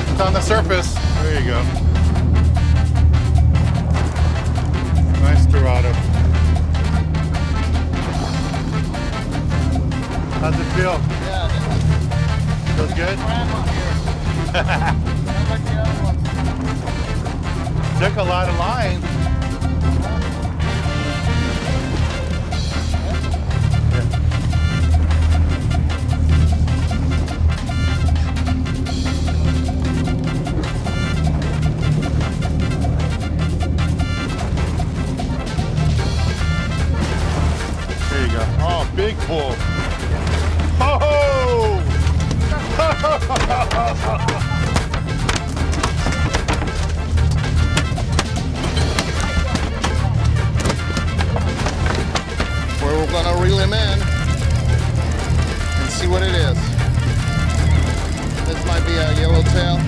It's on the surface. There you go. Nice Dorado. How's it feel? Yeah, Feels good? crab on here. Not like the other ones. Took a lot of line. Big bull. Oh! Where we're gonna reel him in and see what it is. This might be a yellowtail.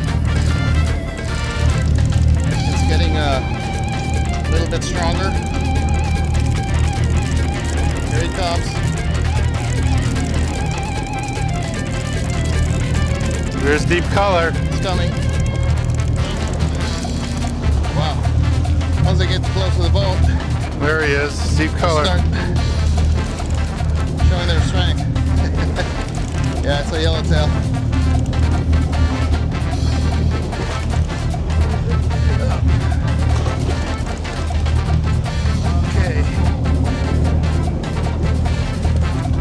It's getting uh, a little bit stronger. Here he comes. There's deep color. It's coming. Wow. Once they get close to the boat, There he is. Deep color. showing their strength. yeah, it's a yellowtail. Okay.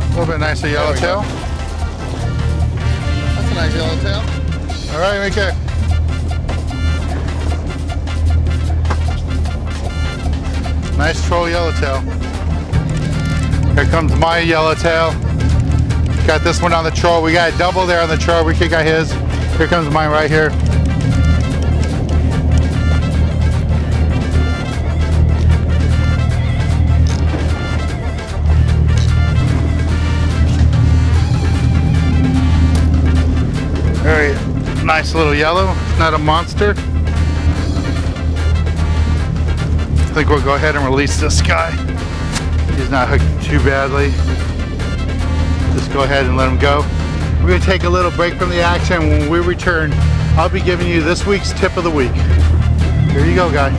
A little bit nicer yellowtail. Nice yellowtail. All right, Mika. Nice troll yellowtail. Here comes my yellowtail. Got this one on the troll. We got a double there on the troll. We kick got his. Here comes mine right here. Nice little yellow, not a monster. I think we'll go ahead and release this guy. He's not hooked too badly. Just go ahead and let him go. We're gonna take a little break from the action. When we return, I'll be giving you this week's tip of the week. Here you go, guy.